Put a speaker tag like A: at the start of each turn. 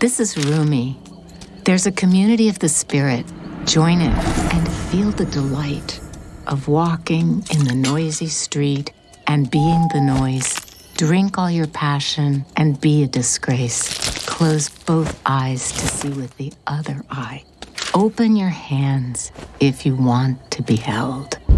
A: This is Rumi. There's a community of the spirit. Join it and feel the delight of walking in the noisy street and being the noise. Drink all your passion and be a disgrace. Close both eyes to see with the other eye. Open your hands if you want to be held.